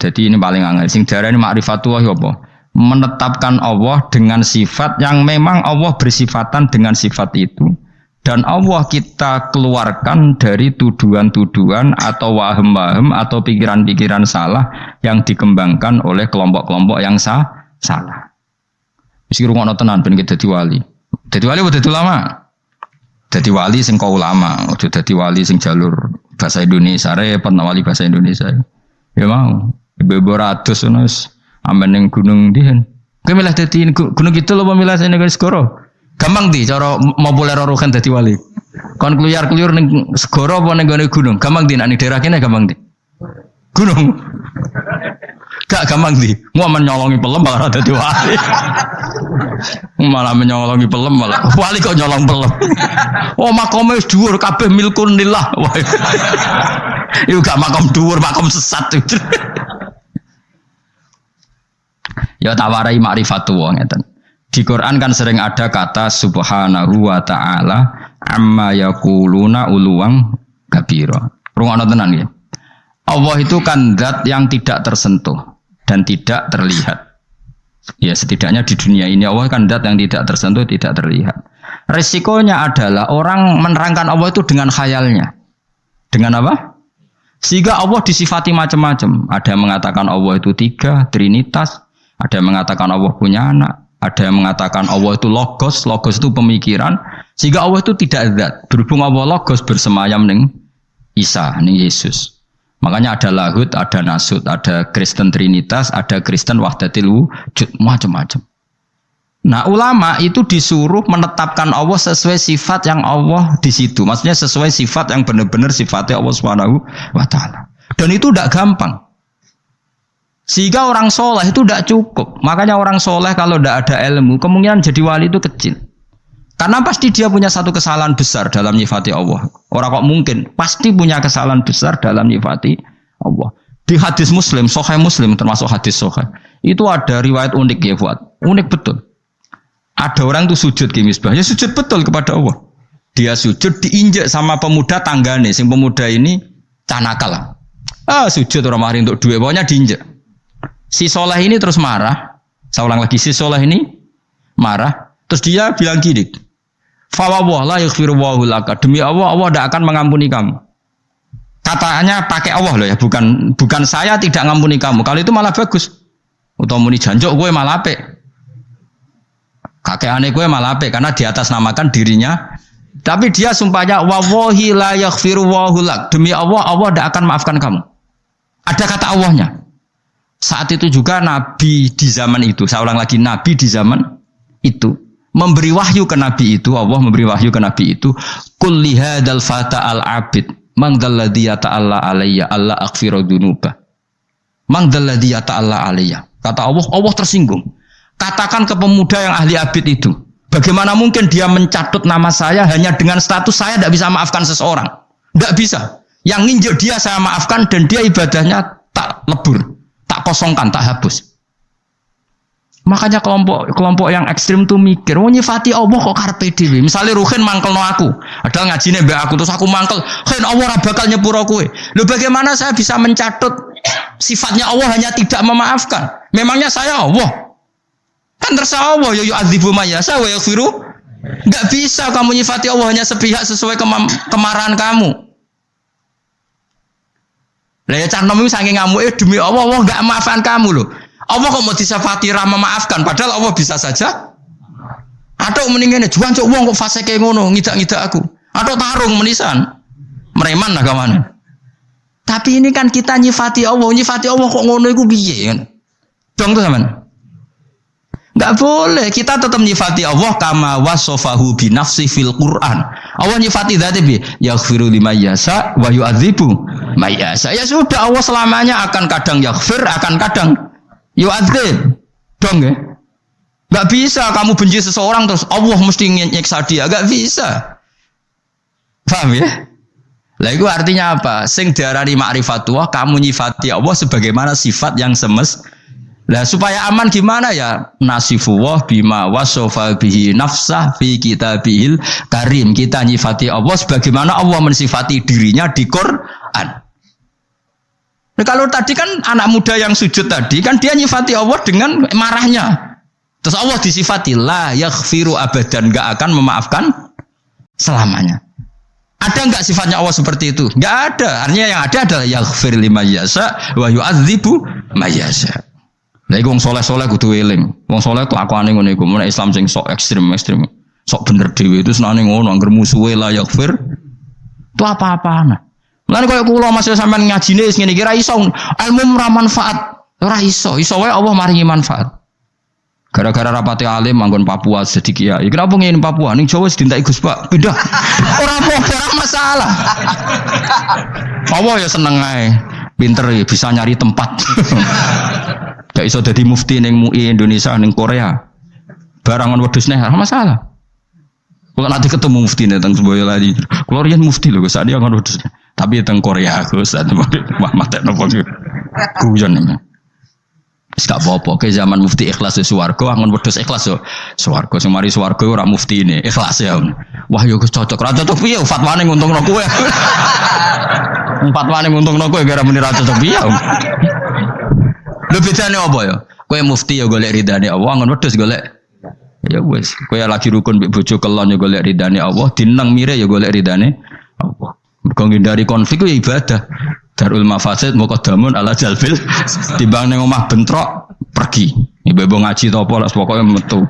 Jadi ini paling angel. Sing darah ini ma'rifatullah ya apa? Menetapkan Allah dengan sifat yang memang Allah bersifatan dengan sifat itu. Dan Allah kita keluarkan dari tuduhan-tuduhan atau waham-waham atau pikiran-pikiran salah yang dikembangkan oleh kelompok-kelompok yang sah, salah. Mesti rumah tenan ben dadi wali. Dadi wali udah lama. Dadi wali sing kau ulama, dadi wali sing jalur bahasa Indonesia repot wali bahasa Indonesia. Ya mau. Ibu-ibu ratus nus amen yang gunung dihen. Kowe milih dadi gunung itu lho milih sing segoro. Gampang di cara populer rorukan dadi wali. Kon keluyar-keluyur ning segoro apa ning gunung? Gampang di nek daerah kene gampang di. Gunung. Gak gampang di. Mau menyolongi pelem malah dadi wali. malah menyolongi pelem malah wali kok nyolong pelem. Oh wis dhuwur kabeh milkun lillah. Iku gak makom dhuwur, makom sesat. Ya tawarai ma'rifatu wong ngeten. Di Quran kan sering ada kata subhanahu wa ta'ala amma yakuluna uluwang kabiro. Rungokno tenan ya. Allah itu kan zat yang tidak tersentuh dan tidak terlihat. Ya setidaknya di dunia ini Allah kan zat yang tidak tersentuh, tidak terlihat. Resikonya adalah orang menerangkan Allah itu dengan khayalnya. Dengan apa? Sehingga Allah disifati macam-macam. Ada yang mengatakan Allah itu tiga, trinitas. Ada yang mengatakan Allah punya anak. Ada yang mengatakan Allah itu logos, logos itu pemikiran, sehingga Allah itu tidak zat. Berhubung Allah logos bersemayam ning Isa, ning Yesus. Makanya ada lahut, ada nasut, ada Kristen Trinitas, ada Kristen Wahdatil Wujud, macam-macam. Nah ulama itu disuruh menetapkan Allah sesuai sifat yang Allah di situ. Maksudnya sesuai sifat yang benar-benar sifatnya Allah taala. Dan itu tidak gampang. Sehingga orang soleh itu tidak cukup. Makanya orang soleh kalau tidak ada ilmu, kemungkinan jadi wali itu kecil. Karena pasti dia punya satu kesalahan besar dalam nyifati Allah. Orang kok mungkin pasti punya kesalahan besar dalam nyifati Allah. Di hadis Muslim, Sohai Muslim termasuk hadis Sohai, itu ada riwayat unik ya buat, unik betul. Ada orang tuh sujud ke misbah, ya sujud betul kepada Allah. Dia sujud diinjak sama pemuda tanggane, sing pemuda ini canakal. Ah sujud orang mari untuk dua, pokoknya diinjak. Si soleh ini terus marah. Saya ulang lagi, si soleh ini marah. Terus dia bilang gini, Fawwah la yaghfirullahu laka. Demi Allah, Allah tidak akan mengampuni kamu. Katanya pakai Allah loh ya, bukan bukan saya tidak mengampuni kamu. Kalau itu malah bagus. Atau muni janjok gue malah. Kakek aneh gue malah karena di atas namakan dirinya. Tapi dia sumpahnya wawahi la yaghfirullahu. Demi Allah, Allah tidak akan maafkan kamu. Ada kata Allahnya. Saat itu juga Nabi di zaman itu, saya ulang lagi, Nabi di zaman itu memberi wahyu ke Nabi itu, Allah memberi wahyu ke Nabi itu, kulli hadal fata al abid, mangdalladhi ta'ala alayya, Allah akhfiru dunuba. Mangdalladhi ta'ala alayya. Kata Allah, Allah tersinggung. Katakan ke pemuda yang ahli abid itu, bagaimana mungkin dia mencatut nama saya hanya dengan status saya tidak bisa maafkan seseorang? Tidak bisa. Yang nginjek dia saya maafkan dan dia ibadahnya tak lebur tak kosongkan, tak hapus. Makanya kelompok kelompok yang ekstrim tuh mikir, oh nyifati Allah kok karpe dewi. Misalnya Ruhin mangkel no aku, ada ngaji nih aku terus aku mangkel, Ruhin Allah bakal nyepuro kue. Lu bagaimana saya bisa mencatut sifatnya Allah hanya tidak memaafkan? Memangnya saya Allah? Kan terserah Allah, yo yo adzibu mayasa wa yaghfiru. Bisa kamu nyifati Allah hanya sepihak sesuai kemarahan kamu. Lah ya cah nom saking ngamuke demi Allah Allah enggak maafkan kamu loh. Allah kok mau disafati rahma maafkan padahal Allah bisa saja. Atau mendingan juan cok wong kok fase kayak ngono ngidak-ngidak aku. Atau tarung menisan. Mereman kawan tapi ini kan kita nyifati Allah nyifati Allah kok ngono iku piye kan? Dong tuh teman Enggak boleh kita tetap nyifati Allah kama wasofahu bi nafsi fil Quran Allah nyifati dzati bi yaghfiru lima yasa wa yu'adzibu mayasa. Ya sudah Allah selamanya akan kadang yaghfir, akan kadang yu'adzib. Dong ya. Gak bisa kamu benci seseorang terus Allah mesti nyiksa dia, gak bisa. Paham ya? Lah itu artinya apa? Sing diarani ma'rifatullah kamu nyifati Allah sebagaimana sifat yang semes Nah supaya aman gimana ya? Nasifullah bima wasofa bihi nafsah fi kitabihil karim. Kita nyifati Allah sebagaimana Allah mensifati dirinya di Quran. Nah, kalau tadi kan anak muda yang sujud tadi kan dia nyifati Allah dengan marahnya. Terus Allah disifati la yaghfiru abadan nggak akan memaafkan selamanya. Ada nggak sifatnya Allah seperti itu? Nggak ada. Artinya yang ada adalah yaghfir lima yasa wa yu'adzibu mayasa. Lagi wong soleh soleh kudu eling. Wong soleh tuh aku aneh ngono iku. Islam sing sok ekstrim ekstrim. Sok bener dewi itu senane ngono. Angger musuhe la yaghfir. Itu apa-apaan. Lan koyo kula masih sampean ngajine wis ngene iki iso ilmu ora manfaat. Ora iso. Iso wae Allah maringi manfaat. Gara-gara rapati alim manggon Papua jadi kiai. Kenapa ngin Papua? Ning Jawa sedintai Gus Pak. Pindah. Ora apa-apa, masalah. Allah ya seneng ae. Pinter ya bisa nyari tempat. Gak iso jadi mufti ning MUI Indonesia ning Korea. Barangan wedhus nih, ora masalah. Kalau nanti ketemu mufti nih tentang sebuah lagi, kalau rian mufti loh, saat dia kan wedhus. Tapi tentang Korea, aku saat mah teh nopo guyon nih. Gak apa-apa, ke zaman mufti ikhlas ya swarga, angon wedhus ikhlas yo. Swarga sing mari swarga ora mufti ini, ikhlas ya. Wah yo cocok, ra cocok piye fatwane nguntungno kowe. Fatwane nguntungno kowe gara muni ra cocok piye. Lho bedane apa ya? Kowe mufti ya golek ridane Allah, angon wedhus golek ya wis. Kowe lagi rukun mbek bojo kelon ya golek ridane Allah, dineng mire ya golek ridane Allah. Mergo ngindari konflik ya ibadah. Darul mafasid muqaddamun ala jalbil timbang ning omah bentrok pergi. Ibu ngaji to apa lah pokoknya metu.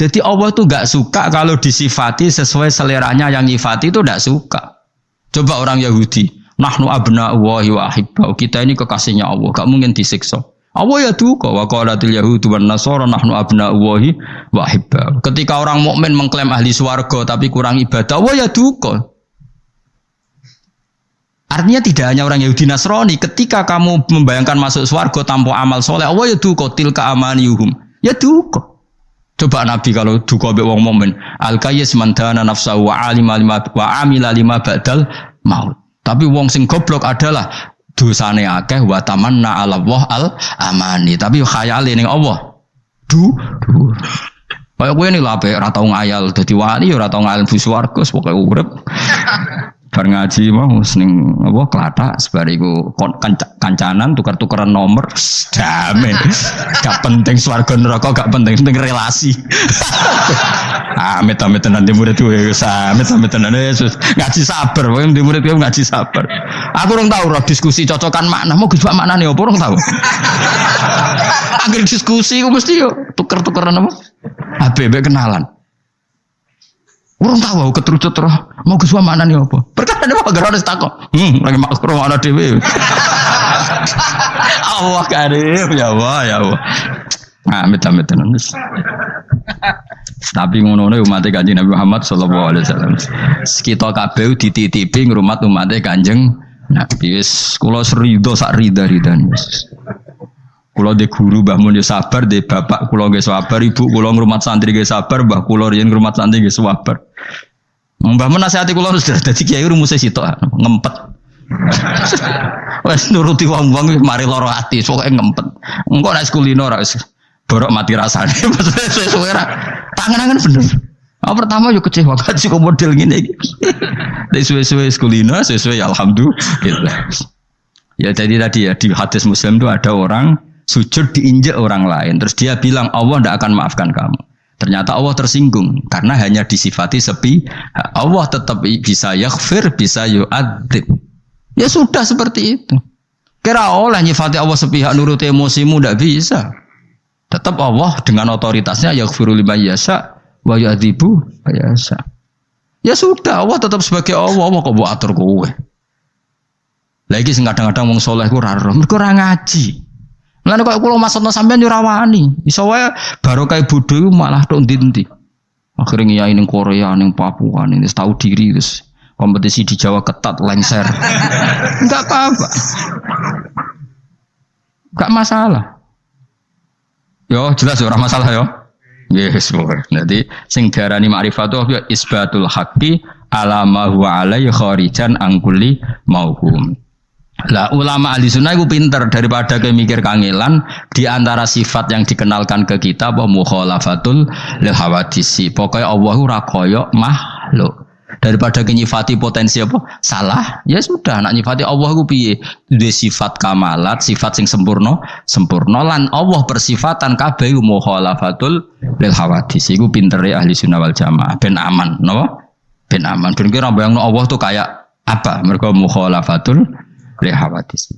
Jadi Allah tuh gak suka kalau disifati sesuai seleranya yang nyifati itu gak suka. Coba orang Yahudi, nahnu abna wa ahibbau. Kita ini kekasihnya Allah, gak mungkin disiksa. Allah ya duka wa qalatil yahudu wan nasara nahnu abna wahi wa ahibbau. Ketika orang mukmin mengklaim ahli swarga tapi kurang ibadah, Allah ya duka. Artinya tidak hanya orang Yahudi Nasrani, ketika kamu membayangkan masuk swarga tanpa amal soleh, Allah ya duka tilka amaniyuhum. Ya duka. Coba Nabi kalau duka be wong mukmin, al kayyis mandana nafsa wa alima lima wa amila lima badal maut. Tapi wong sing goblok adalah dosane akeh wa tamanna ala Allah al amani. Tapi khayale ning Allah. Du, du. Kayak gue nih lah, ora tau ngayal dadi wali, ora tau ngayal bu swarga, pokoke urip. bar ngaji mau seneng apa kelata sebariku kancanan tukar-tukaran nomor damai. Gak penting swarga neraka gak penting penting relasi. Amit amit nanti murid gue amit amit nanti Yesus ngaji sabar pokoknya di murid gue ngaji sabar. Aku orang tahu roh diskusi cocokan makna mau gus makna nih apa orang tahu akhir diskusi gue mesti yo tuker-tukeran apa? HBB kenalan Urung tahu keterucut roh mau ke mana nih apa? Perkara ada apa harus takut. Hmm, lagi makro ana dhewe. Allah karim ya Allah ya Allah. Nah, amit amit tenan. Tapi ngono nih umat kanjeng Nabi Muhammad Sallallahu Alaihi Wasallam. Kita kabeh dititipi ngrumat umat kanjeng Nabi. Kula serido sak rida ridan. Kulo de guru Mbah Mun sabar, de bapak kulo nggih sabar, ibu kulo ngrumat santri nggih sabar, Mbah kulo riyen ngrumat santri nggih sabar. Mbah Mun nasihati kulo sudah dadi kiai rumusé sitok ngempet. Wes nuruti wong-wong mari lara ati, pokoke ngempet. Engko nek kulino ora borok mati rasane. Maksudnya suwe-suwe ra. Tangan-tangan bener. Oh, pertama yuk kecewa kaji kok model gini. Dari suwe-suwe kulino, suwe-suwe ya alhamdulillah. Ya jadi tadi ya di hadis Muslim itu ada orang sujud diinjak orang lain. Terus dia bilang Allah tidak akan maafkan kamu. Ternyata Allah tersinggung karena hanya disifati sepi. Allah tetap bisa yaghfir, bisa yu'adzib. Ya sudah seperti itu. Kira oleh nyifati Allah sepihak nurut emosimu tidak bisa. Tetap Allah dengan otoritasnya yaghfiru lima yasa wa yu'adzibu yasa. Ya sudah, Allah tetap sebagai Allah, Allah kok atur kowe. Lagi kadang-kadang wong soleh ku raro, mergo ora ngaji. Mulane kok kula maksudno sampean yo rawani. Iso wae barokah bodho malah tok ndi Akhirnya ya ning Korea, ning Papua, ning tahu diri terus kompetisi di Jawa ketat lengser. Enggak apa-apa. Enggak masalah. Yo jelas ora masalah yo. Yes, Jadi sing diarani ma'rifatu ya isbatul haqqi ala ma huwa alaihi kharijan angkuli mauhum. Lah ulama ahli sunnah itu pinter daripada kayak mikir kangelan di antara sifat yang dikenalkan ke kita bahwa mukhalafatul lil hawadisi. Pokoknya Allah ora koyo makhluk. Daripada nyifati potensi apa? Salah. Ya sudah, nak nyifati Allah ku piye? Duwe sifat kamalat, sifat sing sempurna, sempurna lan Allah persifatan kabeh mukhalafatul lil hawadis. Iku pintere ahli sunnah wal jamaah ben aman, napa? Ben aman. Ben kira bayangno Allah tuh kayak apa? Mereka mukhalafatul hawadis.